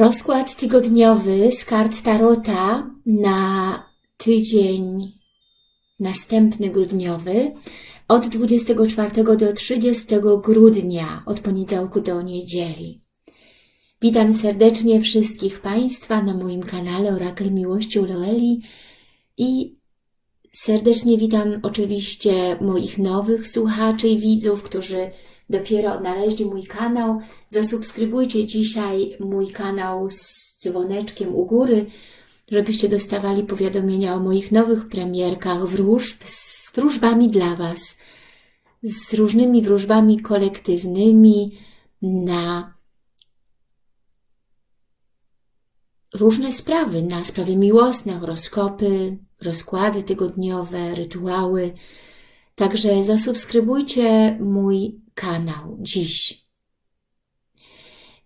Rozkład tygodniowy z kart Tarota na tydzień następny grudniowy od 24 do 30 grudnia, od poniedziałku do niedzieli. Witam serdecznie wszystkich Państwa na moim kanale Orakel Miłości Loeli i serdecznie witam oczywiście moich nowych słuchaczy i widzów, którzy dopiero odnaleźli mój kanał. Zasubskrybujcie dzisiaj mój kanał z dzwoneczkiem u góry, żebyście dostawali powiadomienia o moich nowych premierkach wróżb z wróżbami dla Was, z różnymi wróżbami kolektywnymi na różne sprawy, na sprawy miłosne, horoskopy, rozkłady tygodniowe, rytuały. Także zasubskrybujcie mój kanał dziś.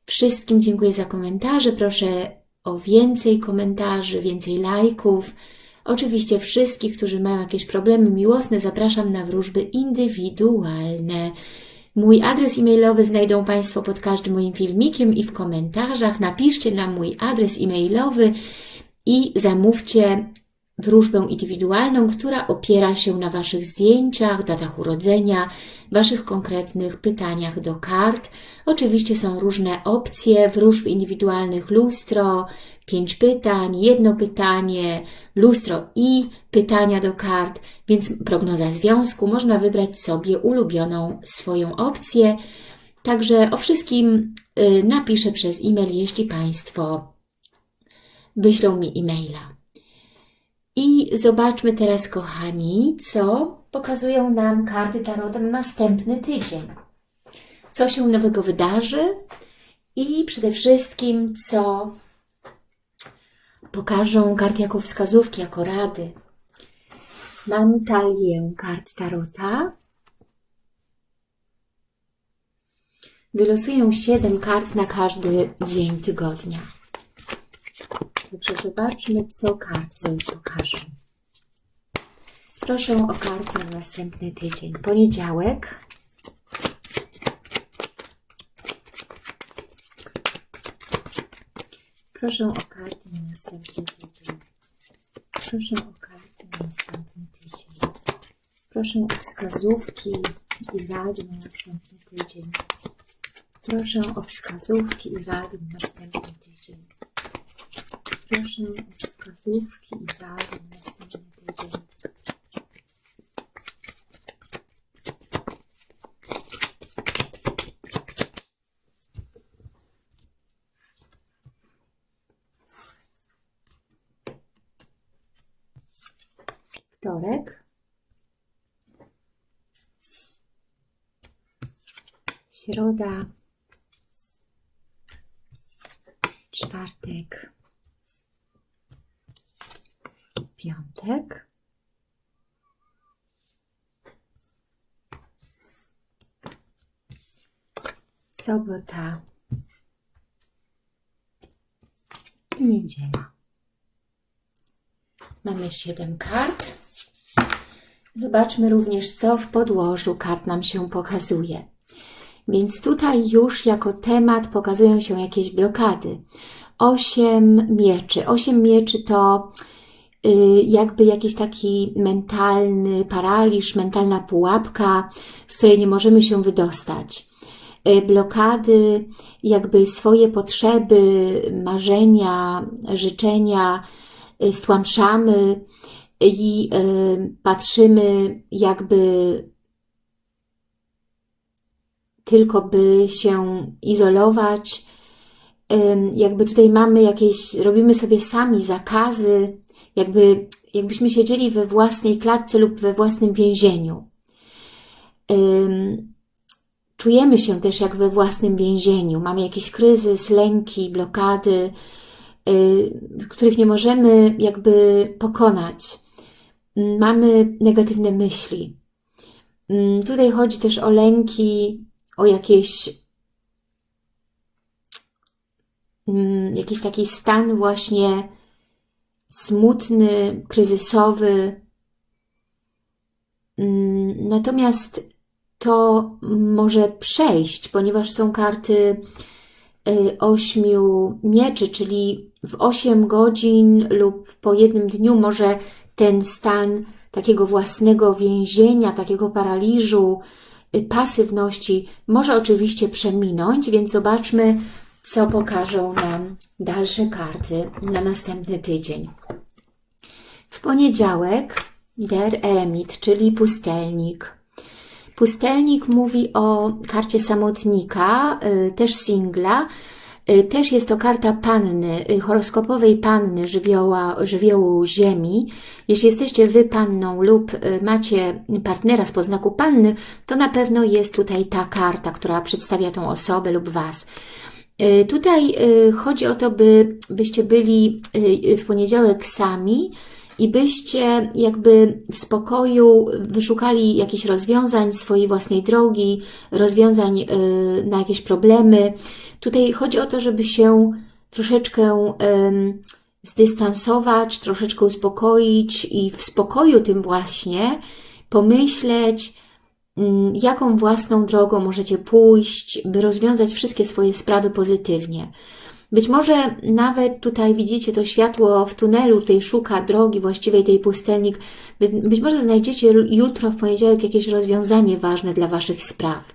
Wszystkim dziękuję za komentarze. Proszę o więcej komentarzy, więcej lajków. Oczywiście wszystkich, którzy mają jakieś problemy miłosne, zapraszam na wróżby indywidualne. Mój adres e-mailowy znajdą Państwo pod każdym moim filmikiem i w komentarzach. Napiszcie na mój adres e-mailowy i zamówcie wróżbę indywidualną, która opiera się na Waszych zdjęciach, datach urodzenia, Waszych konkretnych pytaniach do kart. Oczywiście są różne opcje wróżb indywidualnych, lustro, pięć pytań, jedno pytanie, lustro i pytania do kart, więc prognoza związku. Można wybrać sobie ulubioną swoją opcję. Także o wszystkim y, napiszę przez e-mail, jeśli Państwo wyślą mi e-maila. I zobaczmy teraz, kochani, co pokazują nam karty Tarota na następny tydzień. Co się nowego wydarzy i przede wszystkim, co pokażą karty jako wskazówki, jako rady. Mam talię kart Tarota. Wylosuję 7 kart na każdy dzień tygodnia. Także zobaczmy, co karty pokażą. Proszę o karty na następny tydzień. Poniedziałek. Proszę o karty na następny tydzień. Proszę o karty na następny tydzień. Proszę o wskazówki i rady na następny tydzień. Proszę o wskazówki i rady na następny. O wskazówki i rady na następny tydzień. Wtorek. Środa. Czwartek. Piątek. Sobota. I niedziela. Mamy 7 kart. Zobaczmy również, co w podłożu kart nam się pokazuje. Więc tutaj już jako temat pokazują się jakieś blokady. Osiem mieczy. Osiem mieczy to jakby jakiś taki mentalny paraliż, mentalna pułapka, z której nie możemy się wydostać. Y, blokady, jakby swoje potrzeby, marzenia, życzenia y, stłamszamy i patrzymy jakby tylko by się izolować, jakby tutaj mamy jakieś, robimy sobie sami zakazy, jakby, jakbyśmy siedzieli we własnej klatce lub we własnym więzieniu. Czujemy się też jak we własnym więzieniu. Mamy jakiś kryzys, lęki, blokady, y, których nie możemy jakby pokonać. Mamy negatywne myśli. Tutaj chodzi też o lęki, o jakieś jakiś taki stan właśnie smutny, kryzysowy. Mm, natomiast to może przejść, ponieważ są karty y, ośmiu mieczy, czyli w 8 godzin lub po jednym dniu może ten stan takiego własnego więzienia, takiego paraliżu, y, pasywności może oczywiście przeminąć, więc zobaczmy, co pokażą nam dalsze karty na następny tydzień. W poniedziałek Der Eremit, czyli pustelnik. Pustelnik mówi o karcie samotnika, y, też singla. Y, też jest to karta panny, y, horoskopowej panny żywioła, żywiołu ziemi. Jeśli jesteście wy panną lub macie partnera z poznaku panny, to na pewno jest tutaj ta karta, która przedstawia tą osobę lub was. Tutaj chodzi o to, by, byście byli w poniedziałek sami, i byście jakby w spokoju wyszukali jakichś rozwiązań swojej własnej drogi, rozwiązań na jakieś problemy. Tutaj chodzi o to, żeby się troszeczkę zdystansować, troszeczkę uspokoić i w spokoju tym właśnie pomyśleć, jaką własną drogą możecie pójść, by rozwiązać wszystkie swoje sprawy pozytywnie. Być może nawet tutaj widzicie to światło w tunelu, tutaj szuka drogi właściwej tej pustelnik. Być może znajdziecie jutro, w poniedziałek, jakieś rozwiązanie ważne dla Waszych spraw.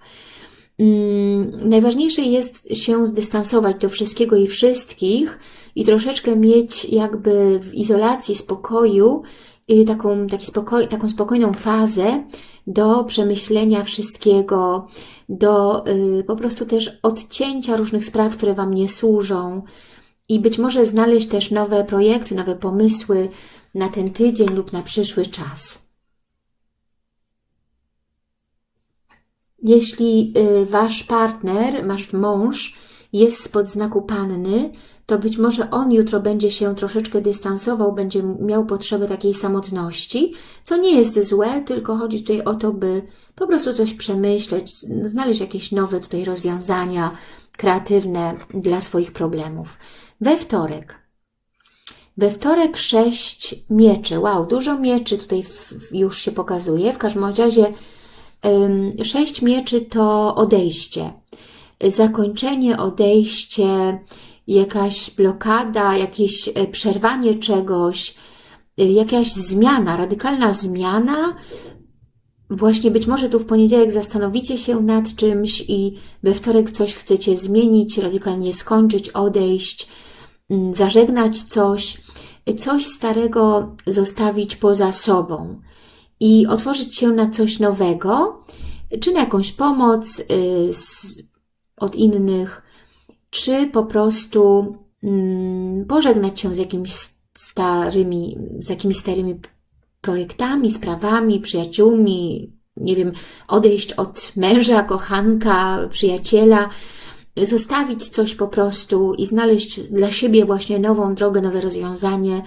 Hmm, najważniejsze jest się zdystansować do wszystkiego i wszystkich i troszeczkę mieć jakby w izolacji, spokoju taką, taki spokoj, taką spokojną fazę do przemyślenia wszystkiego, do y, po prostu też odcięcia różnych spraw, które Wam nie służą i być może znaleźć też nowe projekty, nowe pomysły na ten tydzień lub na przyszły czas. Jeśli y, Wasz partner, Wasz mąż jest spod znaku Panny, to być może on jutro będzie się troszeczkę dystansował, będzie miał potrzebę takiej samotności, co nie jest złe, tylko chodzi tutaj o to, by po prostu coś przemyśleć, znaleźć jakieś nowe tutaj rozwiązania kreatywne dla swoich problemów. We wtorek. We wtorek sześć mieczy. Wow, dużo mieczy tutaj już się pokazuje. W każdym razie sześć mieczy to odejście. Zakończenie, odejście, jakaś blokada, jakieś e, przerwanie czegoś, e, jakaś zmiana, radykalna zmiana. Właśnie być może tu w poniedziałek zastanowicie się nad czymś i we wtorek coś chcecie zmienić, radykalnie skończyć, odejść, mm, zażegnać coś, coś starego zostawić poza sobą i otworzyć się na coś nowego, czy na jakąś pomoc od innych, czy po prostu mm, pożegnać się z jakimiś starymi, z jakimiś starymi projektami, sprawami, przyjaciółmi, nie wiem, odejść od męża, kochanka, przyjaciela, zostawić coś po prostu i znaleźć dla siebie właśnie nową drogę, nowe rozwiązanie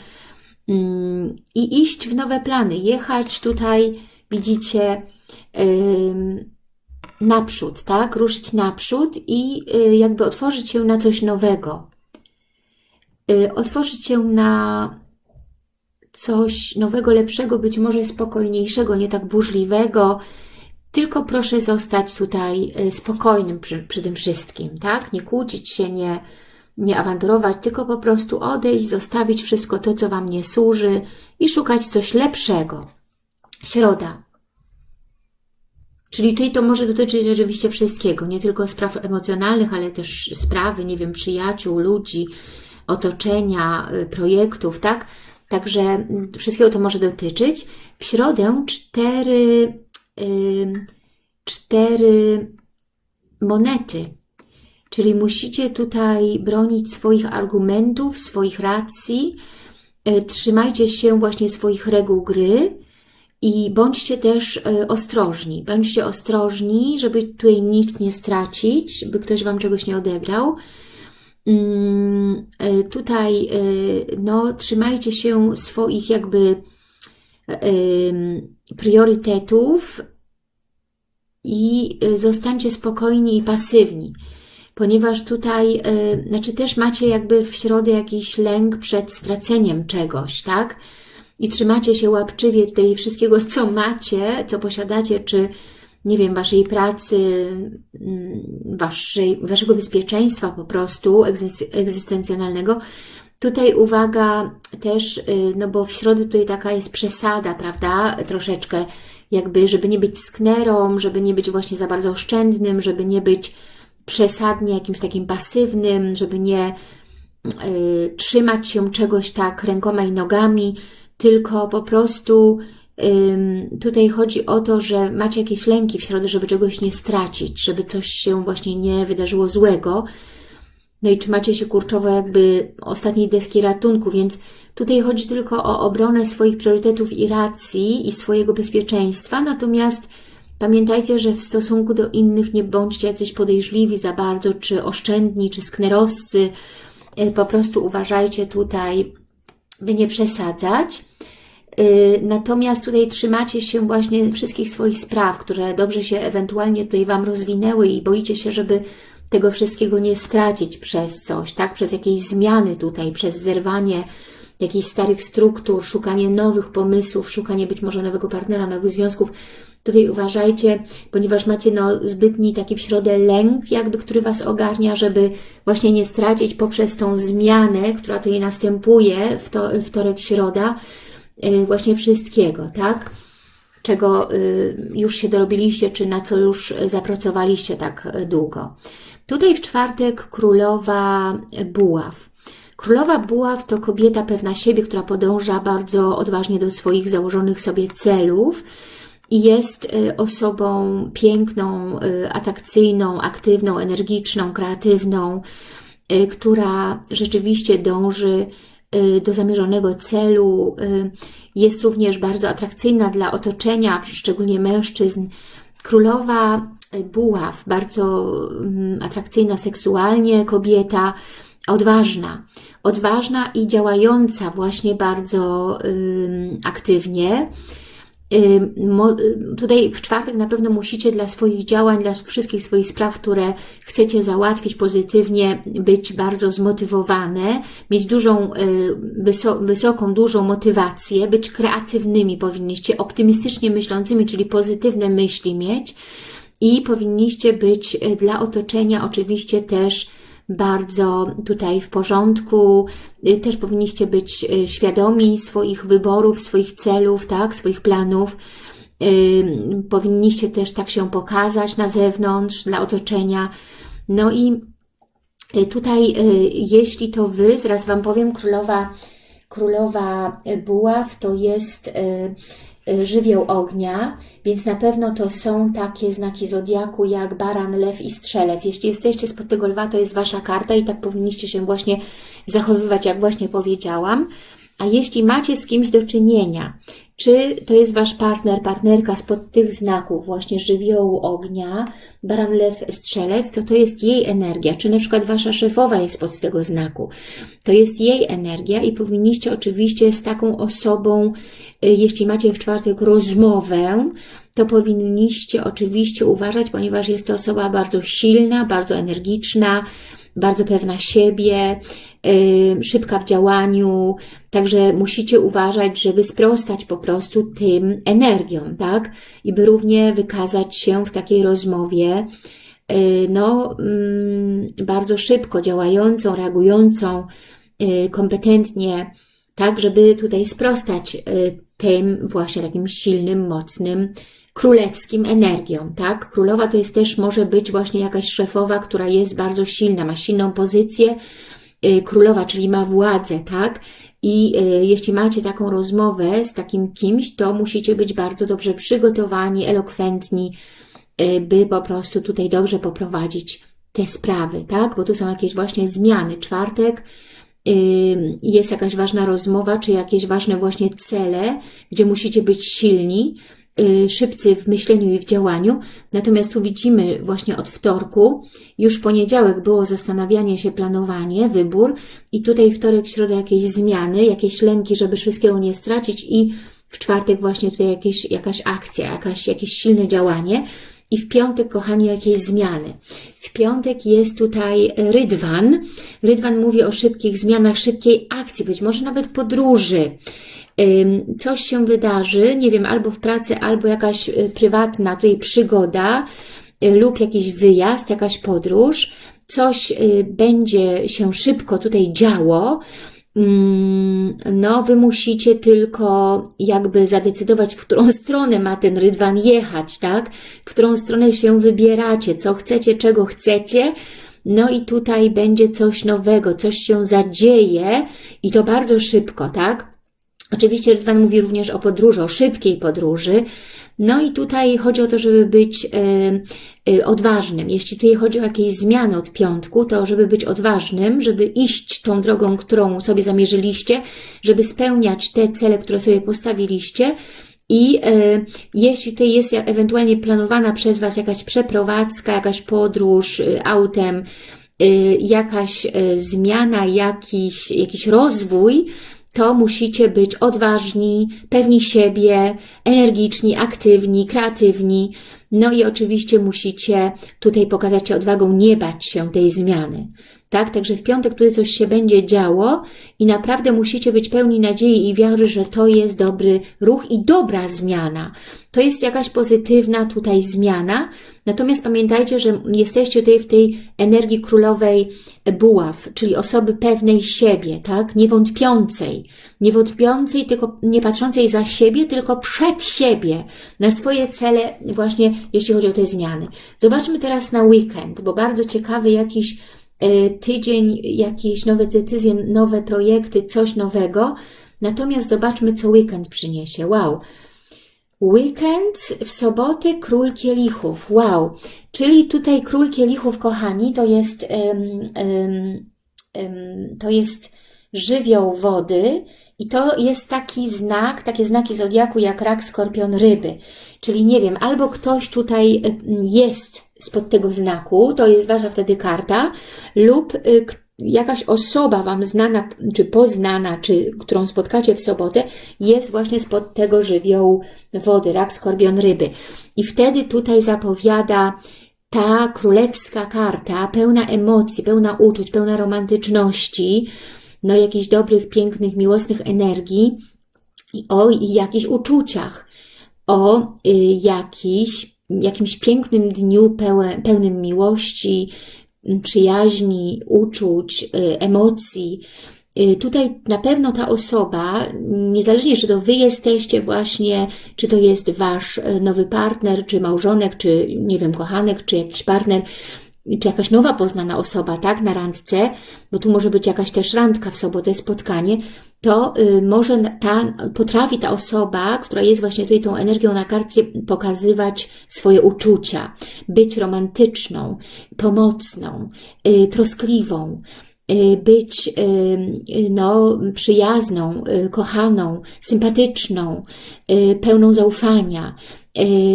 mm, i iść w nowe plany, jechać tutaj, widzicie, naprzód, tak? Ruszyć naprzód i y, jakby otworzyć się na coś nowego. Y, otworzyć się na coś nowego, lepszego, być może spokojniejszego, nie tak burzliwego, tylko proszę zostać tutaj y, spokojnym przy, przy tym wszystkim, tak? Nie kłócić się, nie, nie awanturować, tylko po prostu odejść, zostawić wszystko to, co Wam nie służy i szukać coś lepszego. Środa. Czyli tutaj to może dotyczyć oczywiście wszystkiego, nie tylko spraw emocjonalnych, ale też sprawy, nie wiem, przyjaciół, ludzi, otoczenia, y, projektów, tak? Także mm, wszystkiego to może dotyczyć. W środę cztery, yy, cztery monety, czyli musicie tutaj bronić swoich argumentów, swoich racji, yy, trzymajcie się właśnie swoich reguł gry, i bądźcie też e, ostrożni. Bądźcie ostrożni, żeby tutaj nic nie stracić, by ktoś Wam czegoś nie odebrał. Mm, e, tutaj e, no, trzymajcie się swoich jakby priorytetów i zostańcie spokojni i pasywni, ponieważ tutaj, znaczy też macie jakby w środę jakiś lęk przed straceniem czegoś, tak? I trzymacie się łapczywie tutaj wszystkiego, co macie, co posiadacie, czy nie wiem, Waszej pracy, mm, waszej, Waszego bezpieczeństwa po prostu egzystencjonalnego. Tutaj uwaga też, y, no bo w środę tutaj taka jest przesada, prawda, troszeczkę jakby, żeby nie być sknerą, żeby nie być właśnie za bardzo oszczędnym, żeby nie być przesadnie jakimś takim pasywnym, żeby nie y, trzymać się czegoś tak rękoma i nogami, tylko po prostu tutaj chodzi o to, że macie jakieś lęki w środę, żeby czegoś nie stracić, żeby coś się właśnie nie wydarzyło złego. No i trzymacie się kurczowo jakby ostatniej deski ratunku, więc tutaj chodzi tylko o obronę swoich priorytetów i racji i swojego bezpieczeństwa, natomiast Pamiętajcie, że w stosunku do innych nie bądźcie jacyś podejrzliwi za bardzo, czy oszczędni, czy sknerowscy. E, po prostu uważajcie tutaj, by nie przesadzać. E, natomiast tutaj trzymacie się właśnie wszystkich swoich spraw, które dobrze się ewentualnie tutaj Wam rozwinęły i boicie się, żeby tego wszystkiego nie stracić przez coś, tak? Przez jakieś zmiany tutaj, przez zerwanie jakichś starych struktur, szukanie nowych pomysłów, szukanie być może nowego partnera, nowych związków. Tutaj uważajcie, ponieważ macie no, zbytni taki w środę lęk, jakby, który Was ogarnia, żeby właśnie nie stracić poprzez tą zmianę, która tutaj następuje w to, wtorek, środa, właśnie wszystkiego, tak? Czego yy, już się dorobiliście, czy na co już zapracowaliście tak długo. Tutaj w czwartek królowa buław. Królowa buław to kobieta pewna siebie, która podąża bardzo odważnie do swoich założonych sobie celów, i jest y, osobą piękną, y, atrakcyjną, aktywną, energiczną, kreatywną, y, która rzeczywiście dąży do zamierzonego celu. Jest również bardzo atrakcyjna dla otoczenia, szczególnie mężczyzn. Królowa buław, bardzo mm, atrakcyjna seksualnie kobieta, odważna. Odważna i działająca właśnie bardzo aktywnie Tutaj w czwartek na pewno musicie dla swoich działań, dla wszystkich swoich spraw, które chcecie załatwić pozytywnie, być bardzo zmotywowane, mieć dużą, y, wysoką, dużą motywację, być kreatywnymi powinniście, optymistycznie myślącymi, czyli pozytywne myśli mieć i powinniście być y, dla otoczenia oczywiście też bardzo tutaj w porządku. Y, też powinniście być y, świadomi swoich wyborów, swoich celów, tak, swoich planów. Y, powinniście też tak się pokazać na zewnątrz, dla otoczenia. No i tutaj, jeśli to Wy, zaraz Wam powiem, królowa, królowa buław to jest żywioł ognia, więc na pewno to są takie znaki zodiaku jak baran, lew i strzelec. Jeśli jesteście spod tego lwa, to jest Wasza karta i tak powinniście się właśnie zachowywać, jak właśnie powiedziałam. A jeśli macie z kimś do czynienia, czy to jest Wasz partner, partnerka spod tych znaków właśnie żywiołu ognia, baran, lew, strzelec, to to jest jej energia. Czy na przykład Wasza szefowa jest spod tego znaku. To jest jej energia i powinniście oczywiście z taką osobą, y, jeśli macie w czwartek rozmowę, to powinniście oczywiście uważać, ponieważ jest to osoba bardzo silna, bardzo energiczna, bardzo pewna siebie, szybka w działaniu, także musicie uważać, żeby sprostać po prostu tym energiom, tak? I by równie wykazać się w takiej rozmowie, y, no, mm, bardzo szybko działającą, reagującą, y, kompetentnie, tak, żeby tutaj sprostać y, tym właśnie takim silnym, mocnym, królewskim energią, tak? Królowa to jest też, może być właśnie jakaś szefowa, która jest bardzo silna, ma silną pozycję, królowa, czyli ma władzę, tak? I y, jeśli macie taką rozmowę z takim kimś, to musicie być bardzo dobrze przygotowani, elokwentni, y, by po prostu tutaj dobrze poprowadzić te sprawy, tak? Bo tu są jakieś właśnie zmiany. Czwartek jest jakaś ważna rozmowa, czy jakieś ważne właśnie cele, gdzie musicie być silni, szybcy w myśleniu i w działaniu. Natomiast tu widzimy właśnie od wtorku, już w poniedziałek było zastanawianie się, planowanie, wybór i tutaj wtorek, środa jakieś zmiany, jakieś lęki, żeby wszystkiego nie stracić i w czwartek właśnie tutaj jakieś, jakaś akcja, jakaś, jakieś silne działanie. I w piątek, kochani, jakieś zmiany. W piątek jest tutaj Rydwan. Rydwan mówi o szybkich zmianach, szybkiej akcji, być może nawet podróży, coś się wydarzy, nie wiem, albo w pracy, albo jakaś y, prywatna tutaj przygoda y, lub jakiś wyjazd, jakaś podróż, coś y, będzie się szybko tutaj działo, Mm, no, wy musicie tylko jakby zadecydować, w którą stronę ma ten rydwan jechać, tak? W którą stronę się wybieracie, co chcecie, czego chcecie. No i tutaj będzie coś nowego, coś się zadzieje i to bardzo szybko, tak? Oczywiście Rydwan mówi również o podróży, o szybkiej podróży, no i tutaj chodzi o to, żeby być y, y, odważnym. Jeśli tutaj chodzi o jakieś zmiany od piątku, to żeby być odważnym, żeby iść tą drogą, którą sobie zamierzyliście, żeby spełniać te cele, które sobie postawiliście. I y, jeśli tutaj jest ewentualnie planowana przez Was jakaś przeprowadzka, jakaś podróż y, autem, y, jakaś zmiana, jakiś, jakiś rozwój, to musicie być odważni, pewni siebie, energiczni, aktywni, kreatywni. No i oczywiście musicie tutaj pokazać się odwagą, nie bać się tej zmiany tak? Także w piątek tutaj coś się będzie działo i naprawdę musicie być pełni nadziei i wiary, że to jest dobry ruch i dobra zmiana. To jest jakaś pozytywna tutaj zmiana, natomiast pamiętajcie, że jesteście tutaj w tej energii królowej buław, czyli osoby pewnej siebie, tak? Niewątpiącej, niewątpiącej, tylko nie patrzącej za siebie, tylko przed siebie, na swoje cele właśnie, jeśli chodzi o te zmiany. Zobaczmy teraz na weekend, bo bardzo ciekawy jakiś tydzień jakieś nowe decyzje, nowe projekty, coś nowego. Natomiast zobaczmy, co weekend przyniesie. Wow! Weekend w sobotę król kielichów. Wow! Czyli tutaj król kielichów, kochani, to jest, um, um, um, to jest żywioł wody i to jest taki znak, takie znaki zodiaku jak rak, skorpion, ryby. Czyli nie wiem, albo ktoś tutaj jest spod tego znaku, to jest Wasza wtedy karta, lub y, jakaś osoba Wam znana, czy poznana, czy którą spotkacie w sobotę, jest właśnie spod tego żywiołu wody, rak, skorpion, ryby. I wtedy tutaj zapowiada ta królewska karta, pełna emocji, pełna uczuć, pełna romantyczności, no jakichś dobrych, pięknych, miłosnych energii i o i jakichś uczuciach, o y, jakichś jakimś pięknym dniu pełnym miłości, przyjaźni, uczuć, y, emocji. Y, tutaj na pewno ta osoba, niezależnie czy to Wy jesteście właśnie, czy to jest Wasz y, nowy partner, czy małżonek, czy nie wiem, kochanek, czy jakiś partner, czy jakaś nowa poznana osoba, tak, na randce, bo tu może być jakaś też randka w sobotę, spotkanie, to y, może ta, potrafi ta osoba, która jest właśnie tutaj tą energią na karcie, pokazywać swoje uczucia, być romantyczną, pomocną, y, troskliwą, być no, przyjazną, kochaną, sympatyczną, pełną zaufania,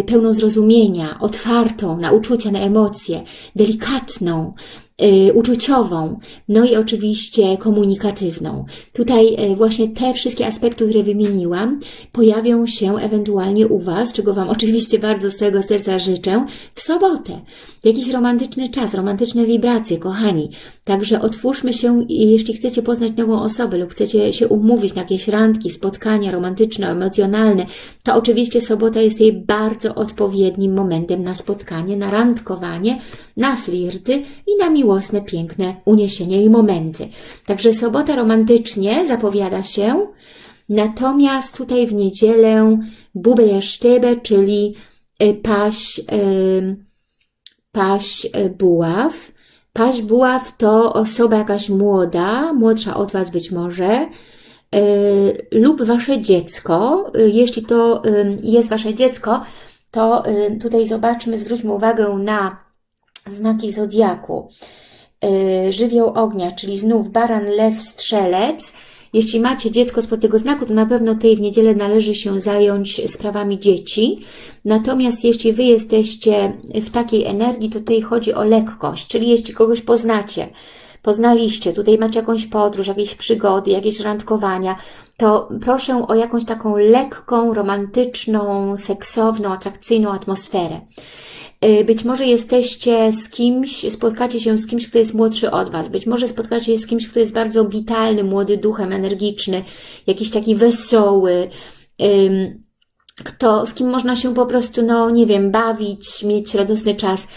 pełną zrozumienia, otwartą na uczucia, na emocje, delikatną, Y, uczuciową, no i oczywiście komunikatywną. Tutaj y, właśnie te wszystkie aspekty, które wymieniłam, pojawią się ewentualnie u Was, czego Wam oczywiście bardzo z całego serca życzę, w sobotę. Jakiś romantyczny czas, romantyczne wibracje, kochani. Także otwórzmy się, jeśli chcecie poznać nową osobę lub chcecie się umówić na jakieś randki, spotkania romantyczne, emocjonalne, to oczywiście sobota jest jej bardzo odpowiednim momentem na spotkanie, na randkowanie, na flirty i na miłosne, piękne uniesienie i momenty. Także sobota romantycznie zapowiada się, natomiast tutaj w niedzielę bubę jaszczybę, czyli y, paś, y, paś y, buław. Paś buław to osoba jakaś młoda, młodsza od Was być może, lub Wasze dziecko. Jeśli to jest Wasze dziecko, to tutaj zobaczmy, zwróćmy uwagę na znaki Zodiaku. Y, żywioł ognia, czyli znów baran, lew, strzelec. Jeśli macie dziecko spod tego znaku, to na pewno tej w niedzielę należy się zająć sprawami dzieci. Natomiast jeśli Wy jesteście w takiej energii, to tutaj chodzi o lekkość, czyli jeśli kogoś poznacie, poznaliście, tutaj macie jakąś podróż, jakieś przygody, jakieś randkowania, to proszę o jakąś taką lekką, romantyczną, seksowną, atrakcyjną atmosferę. Y, Być może jesteście z kimś, spotkacie się z kimś, kto jest młodszy od Was. Być może spotkacie się z kimś, kto jest bardzo witalny, młody duchem, energiczny, jakiś taki wesoły, kto, z kim można się po prostu, no nie wiem, bawić, mieć radosny czas.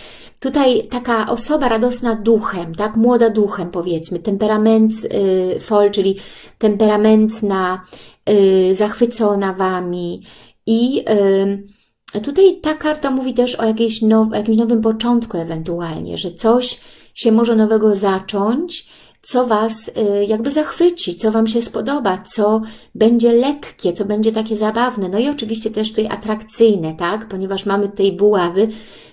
Tutaj taka osoba radosna duchem, tak, młoda duchem powiedzmy, temperament y, fol, czyli temperamentna, y, zachwycona Wami i y, tutaj ta karta mówi też o, jakiejś now, jakimś nowym początku ewentualnie, że coś się może nowego zacząć, co Was y, jakby zachwyci, co Wam się spodoba, co będzie lekkie, co będzie takie zabawne. No i oczywiście też tutaj atrakcyjne, tak? Ponieważ mamy tutaj buławy,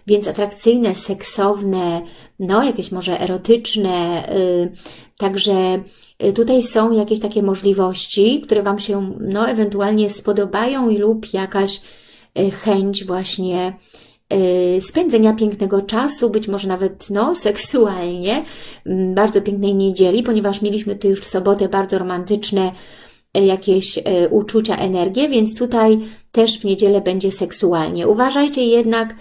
więc atrakcyjne, seksowne, no jakieś może erotyczne. y, Także y, tutaj są jakieś takie możliwości, które Wam się no ewentualnie spodobają lub jakaś chęć właśnie y, spędzenia pięknego czasu, być może nawet no, seksualnie, mm, bardzo pięknej niedzieli, ponieważ mieliśmy tu już w sobotę bardzo romantyczne y, jakieś y, uczucia, energię, więc tutaj też w niedzielę będzie seksualnie. Uważajcie jednak,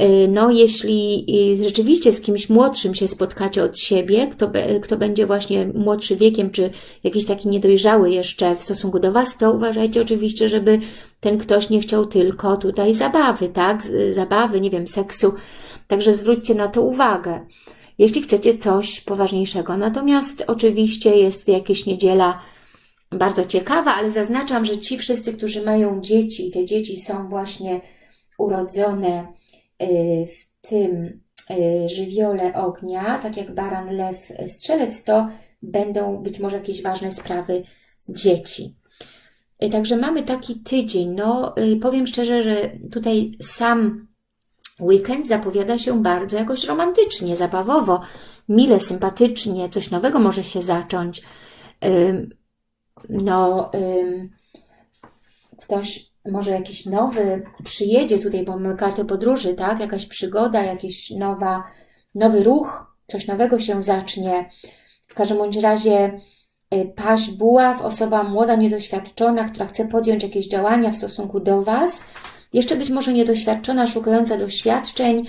y, no jeśli y, rzeczywiście z kimś młodszym się spotkacie od siebie, kto, kto będzie właśnie młodszy wiekiem, czy jakiś taki niedojrzały jeszcze w stosunku do Was, to uważajcie oczywiście, żeby ten ktoś nie chciał tylko tutaj zabawy, tak? Zabawy, nie wiem, seksu. Także zwróćcie na to uwagę. Jeśli chcecie coś poważniejszego. Natomiast oczywiście jest tu jakieś niedziela bardzo ciekawa, ale zaznaczam, że ci wszyscy, którzy mają dzieci, te dzieci są właśnie urodzone y, w tym y, żywiole ognia, tak jak baran, lew, strzelec, to będą być może jakieś ważne sprawy dzieci. Także mamy taki tydzień. No, y, powiem szczerze, że tutaj sam weekend zapowiada się bardzo jakoś romantycznie, zabawowo, mile, sympatycznie, coś nowego może się zacząć. No, ktoś może jakiś nowy przyjedzie tutaj, bo mamy kartę podróży, tak? Jakaś przygoda, jakiś nowa, nowy ruch, coś nowego się zacznie. W każdym bądź razie y, paść buław, osoba młoda, niedoświadczona, która chce podjąć jakieś działania w stosunku do Was, jeszcze być może niedoświadczona, szukająca doświadczeń,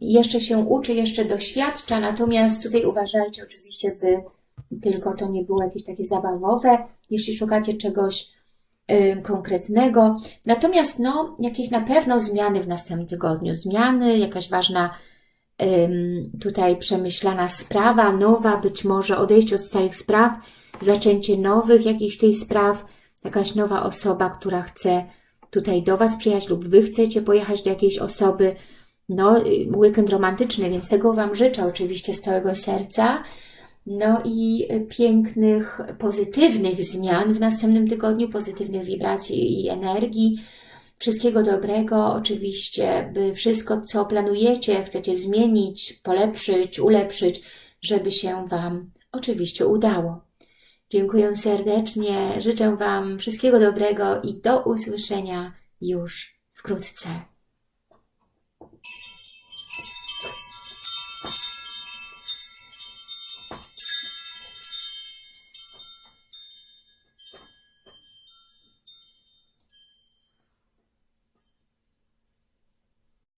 jeszcze się uczy, jeszcze doświadcza, natomiast tutaj uważajcie oczywiście, by tylko to nie było jakieś takie zabawowe, jeśli szukacie czegoś konkretnego. Natomiast no, jakieś na pewno zmiany w następnym tygodniu, zmiany, jakaś ważna tutaj przemyślana sprawa, nowa, być może odejście od starych spraw, zaczęcie nowych jakichś tutaj spraw, jakaś nowa osoba, która chce tutaj do Was przyjechać lub Wy chcecie pojechać do jakiejś osoby. No, y, weekend romantyczny, więc tego Wam życzę oczywiście z całego serca. No i pięknych, pozytywnych zmian w następnym tygodniu, pozytywnych wibracji i energii. Wszystkiego dobrego, oczywiście, by wszystko, co planujecie, chcecie zmienić, polepszyć, ulepszyć, żeby się Wam oczywiście udało. Dziękuję serdecznie, życzę Wam wszystkiego dobrego i do usłyszenia już wkrótce.